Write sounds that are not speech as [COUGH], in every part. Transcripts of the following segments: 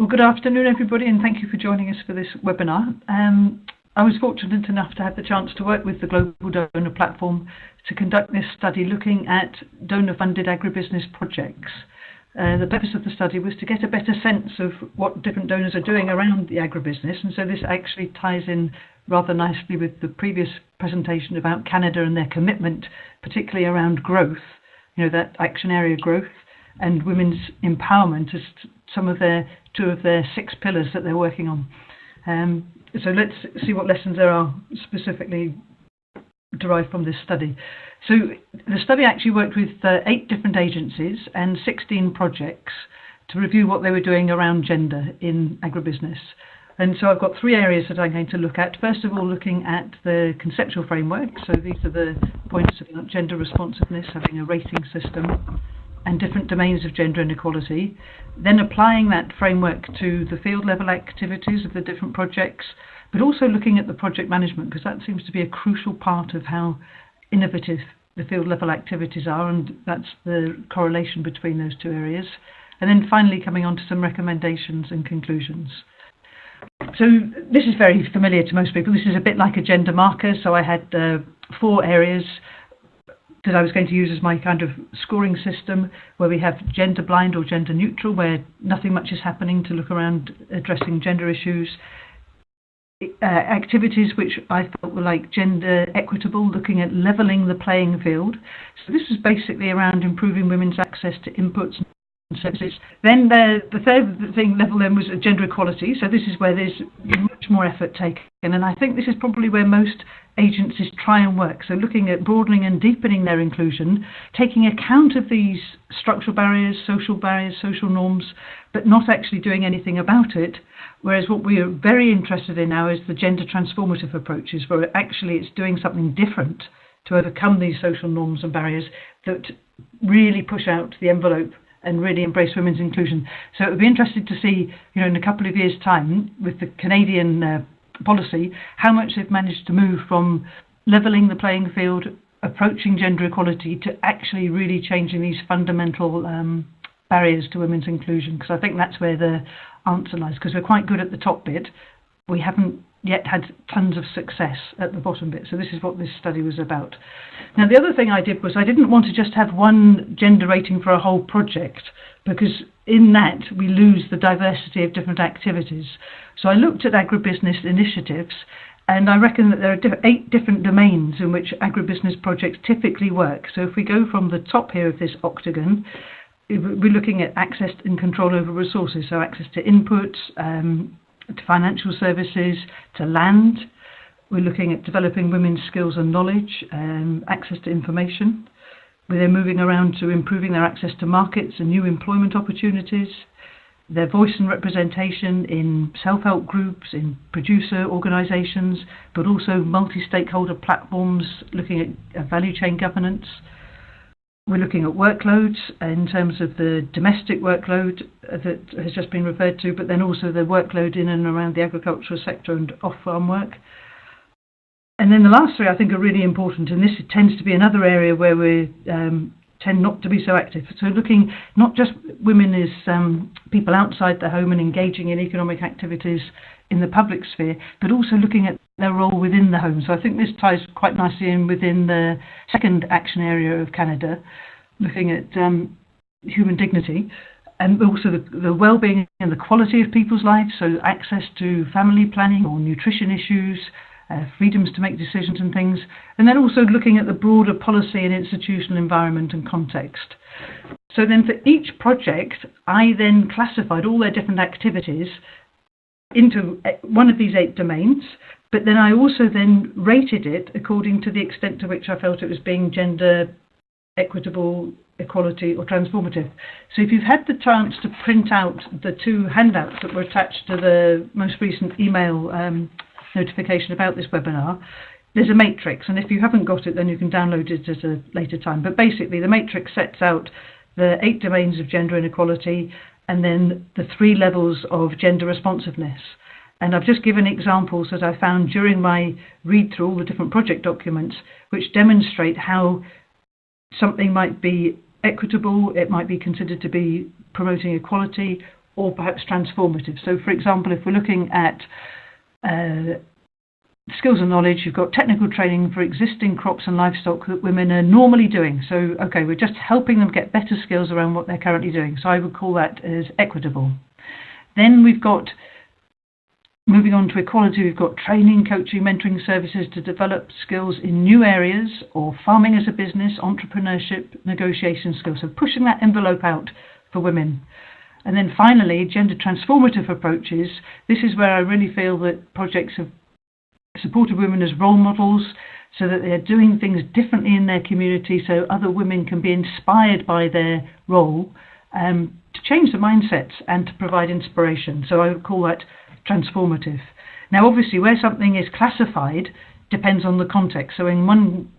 Well, good afternoon, everybody, and thank you for joining us for this webinar. Um, I was fortunate enough to have the chance to work with the Global Donor Platform to conduct this study looking at donor-funded agribusiness projects. Uh, the purpose of the study was to get a better sense of what different donors are doing around the agribusiness, and so this actually ties in rather nicely with the previous presentation about Canada and their commitment, particularly around growth, you know, that action area growth and women's empowerment as some of their two of their six pillars that they're working on. Um, so let's see what lessons there are specifically derived from this study. So the study actually worked with uh, eight different agencies and 16 projects to review what they were doing around gender in agribusiness. And so I've got three areas that I'm going to look at. First of all, looking at the conceptual framework. So these are the points about gender responsiveness, having a rating system, and different domains of gender inequality. Then applying that framework to the field level activities of the different projects, but also looking at the project management, because that seems to be a crucial part of how innovative the field level activities are, and that's the correlation between those two areas. And then finally coming on to some recommendations and conclusions. So this is very familiar to most people. This is a bit like a gender marker. So I had uh, four areas that I was going to use as my kind of scoring system where we have gender blind or gender neutral, where nothing much is happening to look around addressing gender issues. Uh, activities which I felt were like gender equitable, looking at levelling the playing field. So this was basically around improving women's access to inputs services. Then the, the third thing level then was gender equality. So this is where there's much more effort taken, and I think this is probably where most agencies try and work. So looking at broadening and deepening their inclusion, taking account of these structural barriers, social barriers, social norms, but not actually doing anything about it. Whereas what we are very interested in now is the gender transformative approaches, where actually it's doing something different to overcome these social norms and barriers that really push out the envelope and really embrace women's inclusion. So it would be interesting to see, you know, in a couple of years' time, with the Canadian uh, policy, how much they've managed to move from levelling the playing field, approaching gender equality, to actually really changing these fundamental um, barriers to women's inclusion. Because I think that's where the answer lies. Because we're quite good at the top bit, we haven't yet had tons of success at the bottom bit. So this is what this study was about. Now the other thing I did was I didn't want to just have one gender rating for a whole project because in that we lose the diversity of different activities. So I looked at agribusiness initiatives and I reckon that there are eight different domains in which agribusiness projects typically work. So if we go from the top here of this octagon, we're looking at access and control over resources, so access to inputs, um, to financial services, to land. We're looking at developing women's skills and knowledge, um, access to information. We're then moving around to improving their access to markets and new employment opportunities, their voice and representation in self-help groups, in producer organisations, but also multi-stakeholder platforms looking at value chain governance, we're looking at workloads in terms of the domestic workload that has just been referred to, but then also the workload in and around the agricultural sector and off-farm work. And then the last three I think are really important, and this tends to be another area where we um, tend not to be so active. So looking not just women as um, people outside the home and engaging in economic activities in the public sphere, but also looking at their role within the home. So I think this ties quite nicely in within the second action area of Canada, looking at um, human dignity and also the, the well-being and the quality of people's lives, so access to family planning or nutrition issues, uh, freedoms to make decisions and things, and then also looking at the broader policy and institutional environment and context. So then for each project, I then classified all their different activities into uh, one of these eight domains, but then I also then rated it according to the extent to which I felt it was being gender equitable, equality or transformative. So if you've had the chance to print out the two handouts that were attached to the most recent email um, notification about this webinar, there's a matrix and if you haven't got it then you can download it at a later time. But basically the matrix sets out the eight domains of gender inequality and then the three levels of gender responsiveness. And I've just given examples that I found during my read through all the different project documents, which demonstrate how something might be equitable, it might be considered to be promoting equality, or perhaps transformative. So, for example, if we're looking at uh, skills and knowledge, you've got technical training for existing crops and livestock that women are normally doing. So, okay, we're just helping them get better skills around what they're currently doing. So, I would call that as equitable. Then we've got moving on to equality, we've got training, coaching, mentoring services to develop skills in new areas or farming as a business, entrepreneurship, negotiation skills. So, pushing that envelope out for women. And then finally, gender transformative approaches. This is where I really feel that projects have supported women as role models so that they're doing things differently in their community so other women can be inspired by their role um, to change the mindsets and to provide inspiration. So I would call that transformative. Now, obviously, where something is classified depends on the context. So in one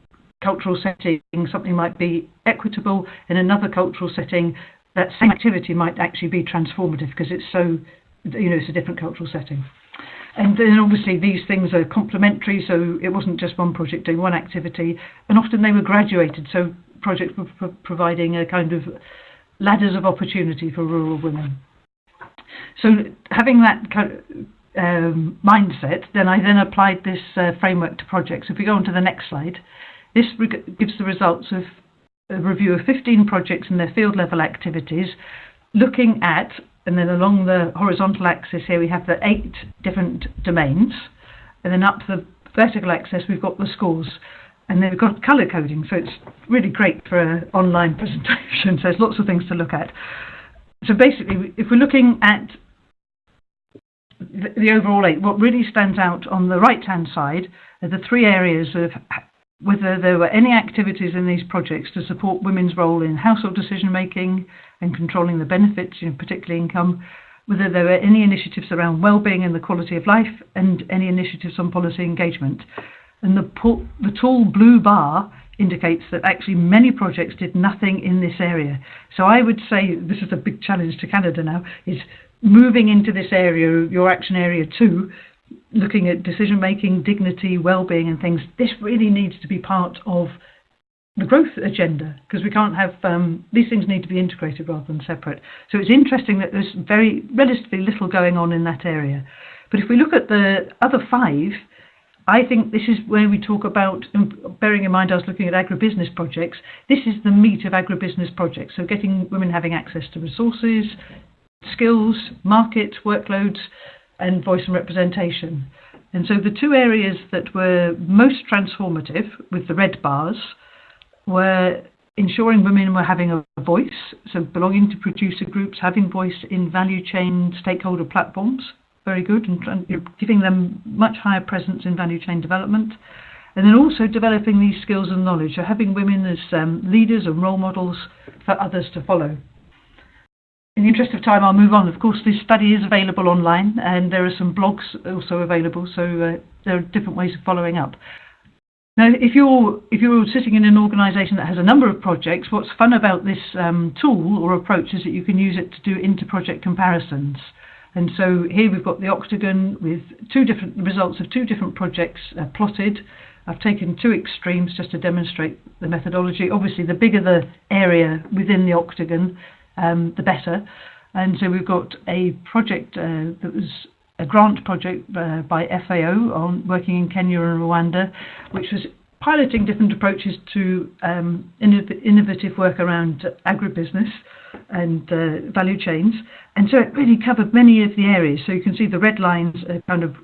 cultural setting, something might be equitable. In another cultural setting, that same activity might actually be transformative because it's so, you know, it's a different cultural setting. And then obviously these things are complementary, so it wasn't just one project doing one activity, and often they were graduated, so projects were pro providing a kind of ladders of opportunity for rural women. So having that kind um, mindset, then I then applied this uh, framework to projects. If we go on to the next slide, this gives the results of a review of 15 projects and their field level activities, looking at, and then along the horizontal axis here we have the eight different domains, and then up the vertical axis we've got the scores. And then we've got colour coding, so it's really great for an online [LAUGHS] presentation. So there's lots of things to look at. So basically, if we're looking at the, the overall eight, what really stands out on the right-hand side are the three areas of whether there were any activities in these projects to support women's role in household decision making and controlling the benefits, you know, particularly income, whether there were any initiatives around well-being and the quality of life, and any initiatives on policy engagement. And the, the tall blue bar indicates that actually many projects did nothing in this area. So I would say this is a big challenge to Canada now, is moving into this area, your action area two, looking at decision making, dignity, well-being, and things. This really needs to be part of the growth agenda because we can't have um, these things need to be integrated rather than separate. So it's interesting that there's very relatively little going on in that area. But if we look at the other five, I think this is where we talk about, bearing in mind I was looking at agribusiness projects, this is the meat of agribusiness projects. So getting women having access to resources, skills, market, workloads, and voice and representation. And so the two areas that were most transformative with the red bars were ensuring women were having a voice, so belonging to producer groups, having voice in value chain stakeholder platforms, very good, and, and giving them much higher presence in value chain development. And then also developing these skills and knowledge, so having women as um, leaders and role models for others to follow in the interest of time, I'll move on. Of course, this study is available online, and there are some blogs also available, so uh, there are different ways of following up. Now, if you're if you're sitting in an organisation that has a number of projects, what's fun about this um, tool or approach is that you can use it to do inter-project comparisons. And so here we've got the octagon with two different results of two different projects uh, plotted. I've taken two extremes just to demonstrate the methodology. Obviously, the bigger the area within the octagon, um, the better. And so we've got a project uh, that was a grant project uh, by FAO on working in Kenya and Rwanda, which was piloting different approaches to um, innov innovative work around agribusiness and uh, value chains. And so it really covered many of the areas. So you can see the red lines are kind of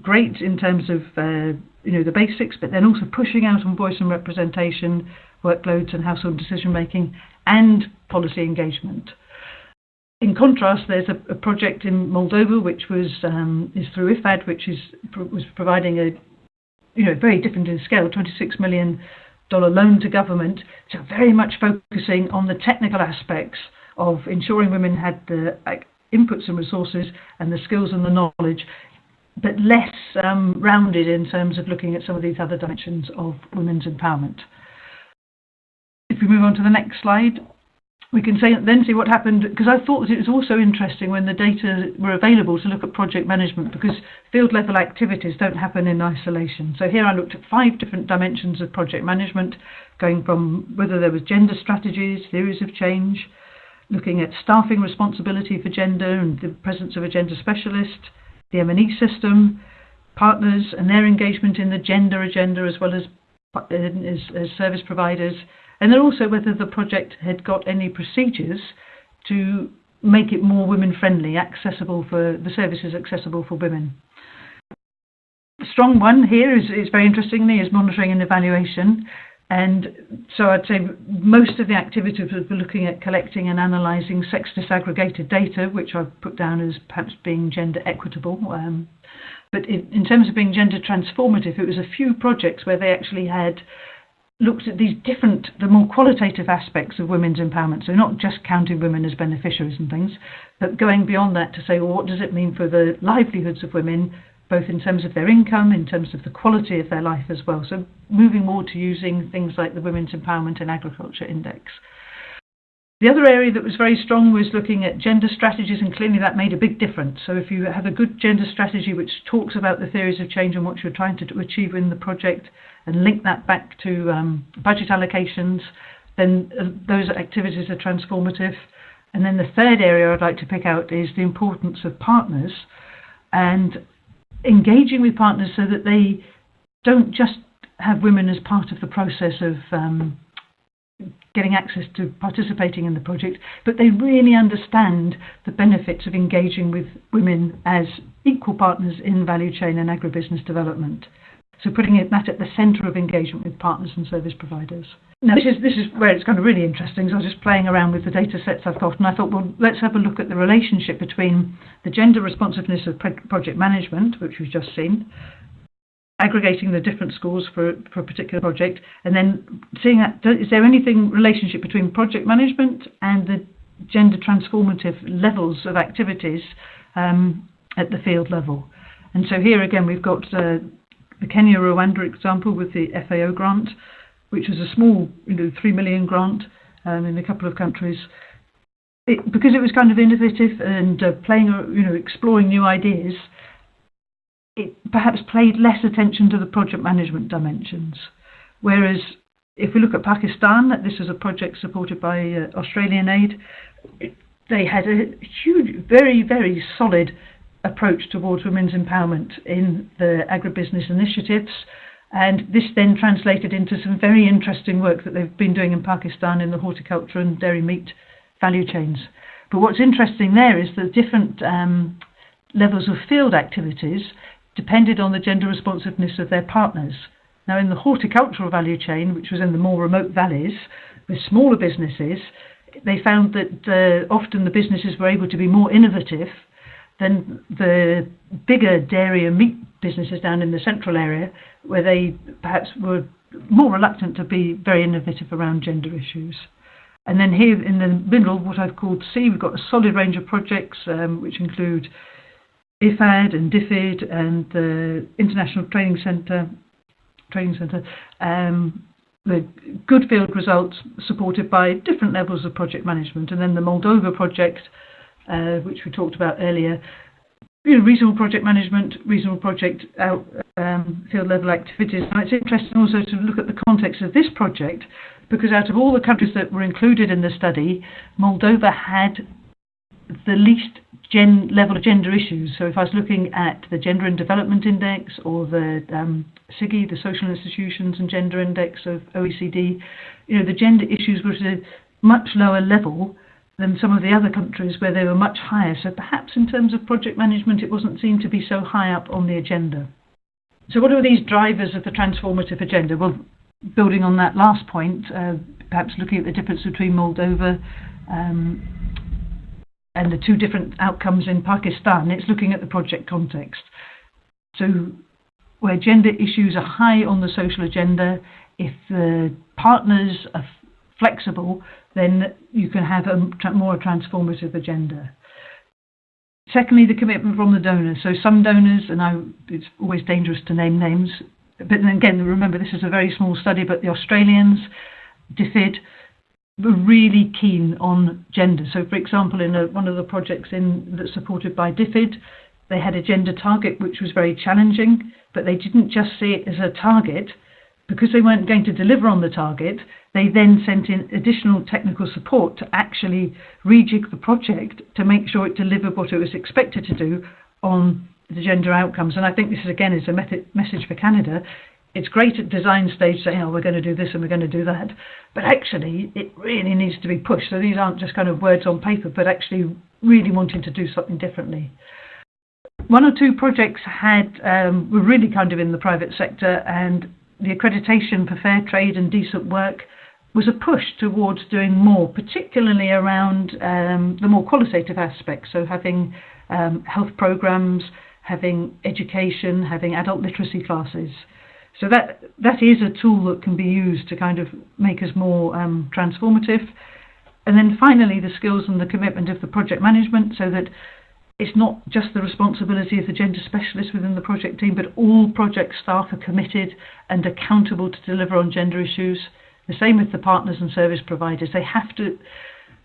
great in terms of uh, you know the basics, but then also pushing out on voice and representation, workloads and household decision making, and policy engagement. In contrast, there's a, a project in Moldova which was um, is through IFAD, which is was providing a you know very different in scale, 26 million dollar loan to government, so very much focusing on the technical aspects of ensuring women had the inputs and resources and the skills and the knowledge, but less um, rounded in terms of looking at some of these other dimensions of women's empowerment. If we move on to the next slide, we can say, then see what happened because I thought that it was also interesting when the data were available to look at project management because field level activities don't happen in isolation. So here I looked at five different dimensions of project management, going from whether there was gender strategies, theories of change, looking at staffing responsibility for gender and the presence of a gender specialist, the M&E system, partners and their engagement in the gender agenda as well as uh, as, as service providers, and then also whether the project had got any procedures to make it more women friendly, accessible for the services accessible for women. The strong one here is, is very interestingly is monitoring and evaluation. And so I'd say most of the activities were looking at collecting and analysing sex disaggregated data, which I've put down as perhaps being gender equitable. Um, but in, in terms of being gender transformative, it was a few projects where they actually had looked at these different, the more qualitative aspects of women's empowerment. So not just counting women as beneficiaries and things, but going beyond that to say, well, what does it mean for the livelihoods of women, both in terms of their income, in terms of the quality of their life as well. So moving more to using things like the Women's Empowerment in Agriculture Index. The other area that was very strong was looking at gender strategies, and clearly that made a big difference. So if you have a good gender strategy which talks about the theories of change and what you're trying to achieve in the project, and link that back to um, budget allocations, then uh, those activities are transformative. And then the third area I'd like to pick out is the importance of partners and engaging with partners so that they don't just have women as part of the process of um, getting access to participating in the project, but they really understand the benefits of engaging with women as equal partners in value chain and agribusiness development. So putting it, that at the centre of engagement with partners and service providers. Now this is this is where it's kind of really interesting. So I was just playing around with the data sets I've got, and I thought, well, let's have a look at the relationship between the gender responsiveness of project management, which we've just seen, aggregating the different scores for, for a particular project, and then seeing that is there anything relationship between project management and the gender transformative levels of activities um, at the field level. And so here again we've got uh, the Kenya Rwanda example with the FAO grant, which was a small, you know, three million grant um, in a couple of countries. It, because it was kind of innovative and uh, playing, you know, exploring new ideas, it perhaps paid less attention to the project management dimensions. Whereas if we look at Pakistan, this is a project supported by uh, Australian aid, they had a huge, very, very solid approach towards women's empowerment in the agribusiness initiatives. And this then translated into some very interesting work that they've been doing in Pakistan in the horticulture and dairy meat value chains. But what's interesting there is the different um, levels of field activities depended on the gender responsiveness of their partners. Now, in the horticultural value chain, which was in the more remote valleys, with smaller businesses, they found that uh, often the businesses were able to be more innovative than the bigger dairy and meat businesses down in the central area, where they perhaps were more reluctant to be very innovative around gender issues. And then here in the middle, what I've called C, we've got a solid range of projects um, which include IFAD and DFID and the International Training Centre, Training Centre, um, the good field results supported by different levels of project management. And then the Moldova project, uh, which we talked about earlier, you know, reasonable project management, reasonable project out, um, field level activities. And it's interesting also to look at the context of this project because out of all the countries that were included in the study, Moldova had the least gen level of gender issues. So if I was looking at the Gender and Development Index or the um, SIGI, the Social Institutions and Gender Index of OECD, you know, the gender issues were at a much lower level than some of the other countries where they were much higher. So perhaps in terms of project management, it wasn't seen to be so high up on the agenda. So what are these drivers of the transformative agenda? Well, building on that last point, uh, perhaps looking at the difference between Moldova um, and the two different outcomes in Pakistan, it's looking at the project context. So where gender issues are high on the social agenda, if the partners are flexible, then you can have a more transformative agenda. Secondly, the commitment from the donors. So some donors, and I, it's always dangerous to name names, but then again, remember this is a very small study, but the Australians, DFID, really keen on gender. So, for example, in a, one of the projects in that's supported by DFID, they had a gender target which was very challenging, but they didn't just see it as a target, because they weren't going to deliver on the target, they then sent in additional technical support to actually rejig the project to make sure it delivered what it was expected to do on the gender outcomes. And I think this is again is a method, message for Canada. It's great at design stage saying, oh, we're going to do this and we're going to do that. But actually, it really needs to be pushed. So these aren't just kind of words on paper, but actually really wanting to do something differently. One or two projects had um, were really kind of in the private sector, and the accreditation for fair trade and decent work was a push towards doing more, particularly around um, the more qualitative aspects. So having um, health programs, having education, having adult literacy classes. So that that is a tool that can be used to kind of make us more um, transformative. And then finally, the skills and the commitment of the project management, so that it's not just the responsibility of the gender specialist within the project team, but all project staff are committed and accountable to deliver on gender issues. The same with the partners and service providers. They have to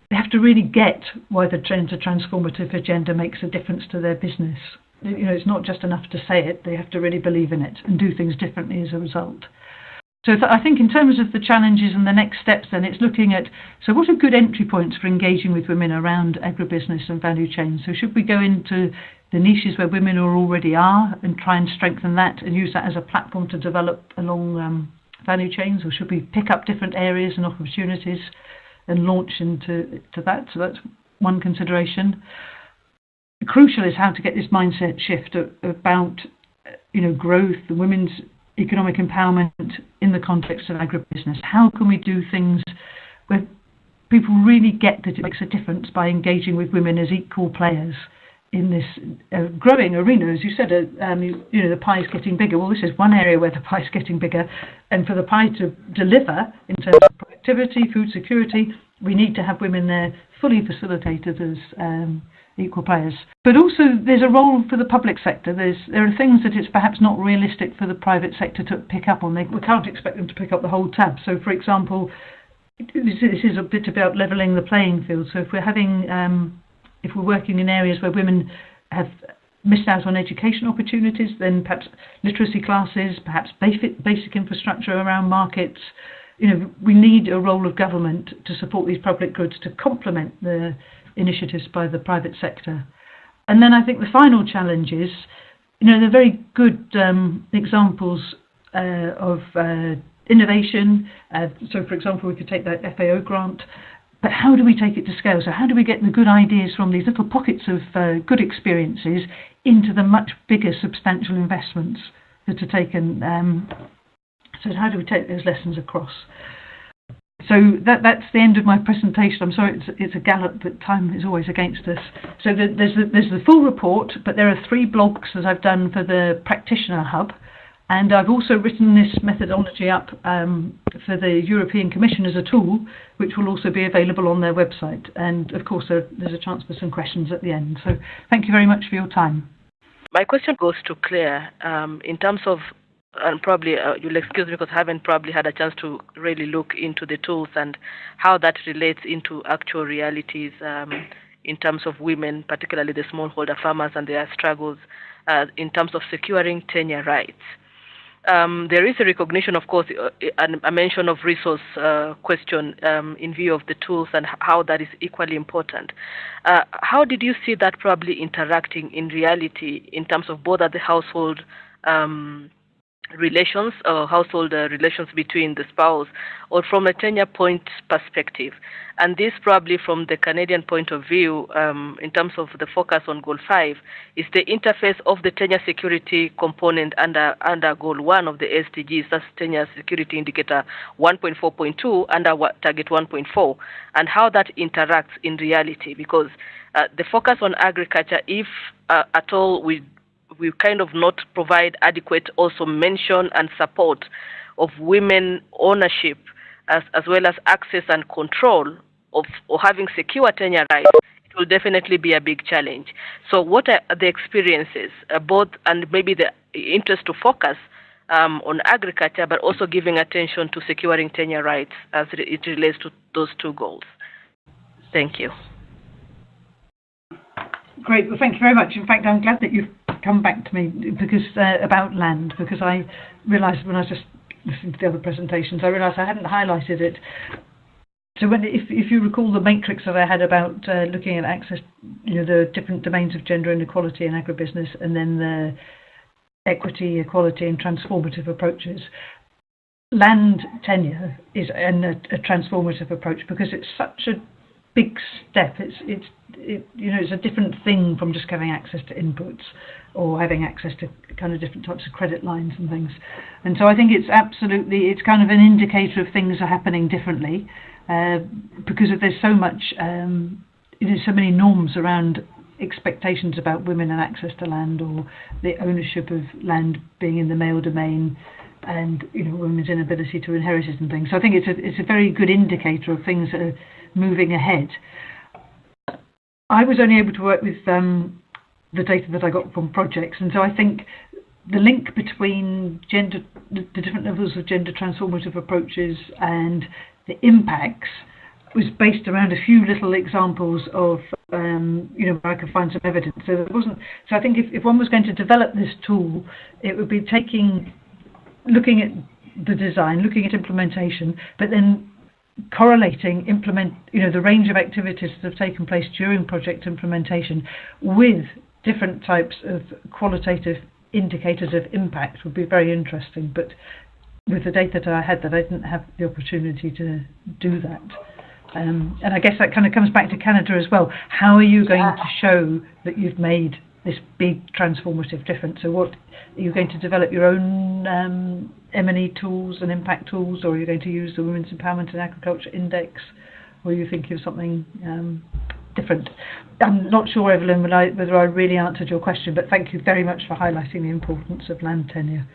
they have to really get why the gender transformative agenda makes a difference to their business. You know, it's not just enough to say it; they have to really believe in it and do things differently as a result. So I think in terms of the challenges and the next steps, then it's looking at so what are good entry points for engaging with women around agribusiness and value chains. So should we go into the niches where women are already are and try and strengthen that and use that as a platform to develop along um, value chains, or should we pick up different areas and opportunities and launch into to that? So that's one consideration. Crucial is how to get this mindset shift about you know growth, the women's economic empowerment in the context of agribusiness? How can we do things where people really get that it makes a difference by engaging with women as equal players in this uh, growing arena? As you said, uh, um, you, you, know, the pie is getting bigger. Well, this is one area where the pie is getting bigger. And for the pie to deliver in terms of productivity, food security, we need to have women there fully facilitated as um, equal players. But also, there's a role for the public sector. There's there are things that it's perhaps not realistic for the private sector to pick up on. They, we can't expect them to pick up the whole tab. So, for example, this, is a bit about levelling the playing field. So, if we're having um, if we're working in areas where women have missed out on education opportunities, then perhaps literacy classes, perhaps basic, basic infrastructure around markets. You know, we need a role of government to support these public goods to complement the initiatives by the private sector. And then I think the final challenge is, you know, they're very good um, examples uh, of uh, innovation. Uh, so, for example, we could take that FAO grant, but how do we take it to scale? So, how do we get the good ideas from these little pockets of uh, good experiences into the much bigger, substantial investments that are taken? Um, so, how do we take those lessons across? So that that's the end of my presentation. I'm sorry, it's, it's a gallop, but time is always against us. So the, there's the, there's the full report, but there are three blogs that I've done for the practitioner hub, and I've also written this methodology up um, for the European Commission as a tool, which will also be available on their website. And of course, there, there's a chance for some questions at the end. So thank you very much for your time. My question goes to Claire um, in terms of and probably uh, you'll excuse me because I haven't probably had a chance to really look into the tools and how that relates into actual realities um, in terms of women, particularly the smallholder farmers and their struggles uh, in terms of securing tenure rights. Um, there is a recognition, of course, uh, a mention of resource uh, question um, in view of the tools and how that is equally important. Uh, how did you see that probably interacting in reality in terms of both at the household um, relations or household uh, relations between the spouse or from a tenure point perspective. And this probably from the Canadian point of view, um, in terms of the focus on Goal 5, is the interface of the tenure security component under, under Goal 1 of the SDGs, that's tenure security indicator 1.4.2 under target 1.4, and how that interacts in reality. Because uh, the focus on agriculture, if uh, at all we we kind of not provide adequate also mention and support of women ownership as, as well as access and control of or having secure tenure rights, it will definitely be a big challenge. So, what are the experiences, uh, both and maybe the interest to focus um, on agriculture, but also giving attention to securing tenure rights as it relates to those two goals? Thank you. Great. Well, thank you very much. In fact, I'm glad that you've come back to me because uh, about land because I realised when I was just listening to the other presentations, I realised I hadn't highlighted it. So when, if, if you recall the matrix that I had about uh, looking at access, you know, the different domains of gender inequality in agribusiness and then the equity, equality and transformative approaches, land tenure is an, a, a transformative approach because it's such a big step. It's, it's, it, you know, it's a different thing from just having access to inputs or having access to kind of different types of credit lines and things. And so I think it's absolutely, it's kind of an indicator of things are happening differently uh, because there's so much, um, there's so many norms around expectations about women and access to land or the ownership of land being in the male domain and you know women's inability to inherit it and things. So I think it's a it's a very good indicator of things that are moving ahead. I was only able to work with um, the data that I got from projects, and so I think the link between gender, the different levels of gender transformative approaches and the impacts was based around a few little examples of, um, you know, where I could find some evidence. So it wasn't. So I think if, if one was going to develop this tool, it would be taking, looking at the design, looking at implementation, but then correlating implement, you know, the range of activities that have taken place during project implementation with different types of qualitative indicators of impact would be very interesting. But with the data that I had, that I didn't have the opportunity to do that. Um, and I guess that kind of comes back to Canada as well. How are you going to show that you've made this big transformative difference? So, what are you going to develop your own um, M&E tools and impact tools, or are you going to use the Women's Empowerment in Agriculture Index, or are you thinking of something um, different? I'm not sure, Evelyn, whether I, really answered your question, but thank you very much for highlighting the importance of land tenure.